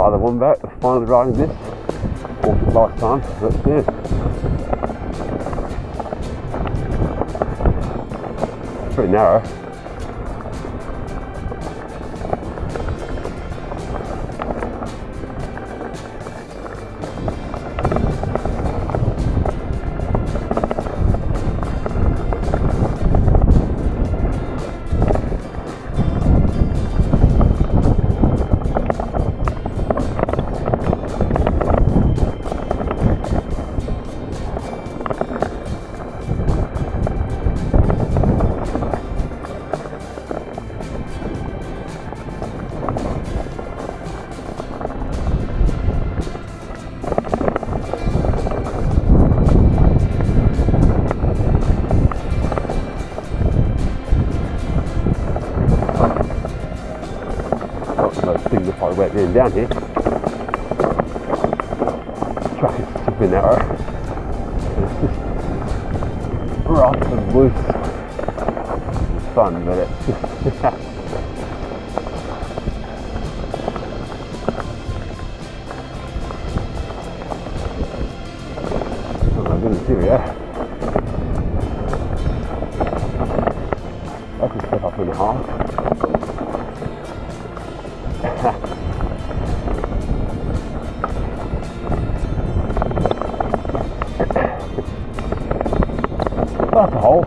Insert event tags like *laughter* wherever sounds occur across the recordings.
Father Wombat was finally riding this. Walked it last time, let's do it. Pretty narrow. Things if I went in down here. Track is super narrow. It's just rough and loose. It's fun, but it's just are. That's a step up a half. That's a hole.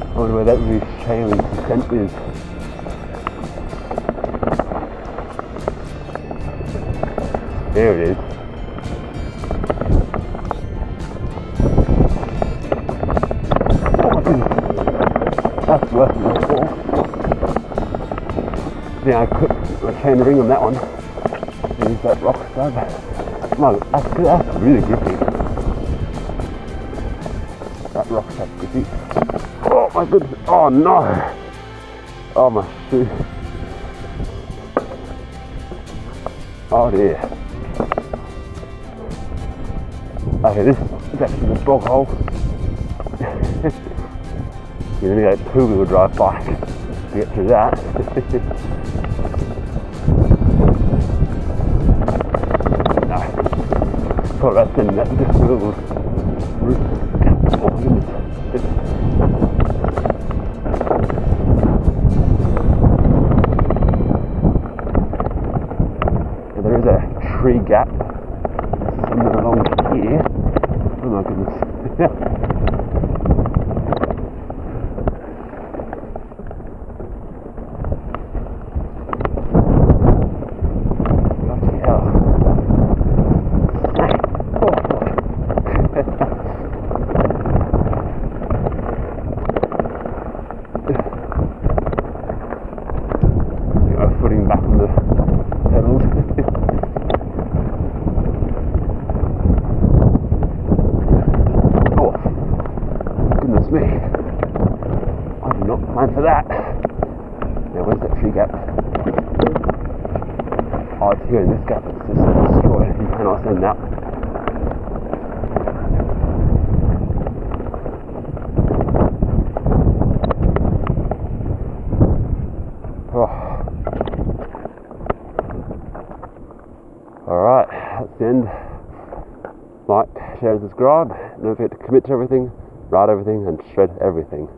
I wonder where that roof chain link descent is. There it is. Worse than I. Could I ring on that one. Use that rock slab. No, that's, that's really grippy. That rock slab's grippy. Oh my goodness. Oh no. Oh my shoe. Oh dear. Okay, this is actually the bog hole. *laughs* you need a two wheel drive bike *laughs* to get through that. *laughs* no. Thought about sending that little. Oh goodness. Yeah, there is a tree gap somewhere along here. Oh my goodness. *laughs* Bloody hell. Get my footing back on the pedals. oh, goodness me. Plan for that. Now, where's that tree gap? Oh, it's here in this gap. It's just destroyed. You that. Oh. Alright, that's the end. Like, share, and subscribe. Don't forget to commit to everything, write everything, and shred everything.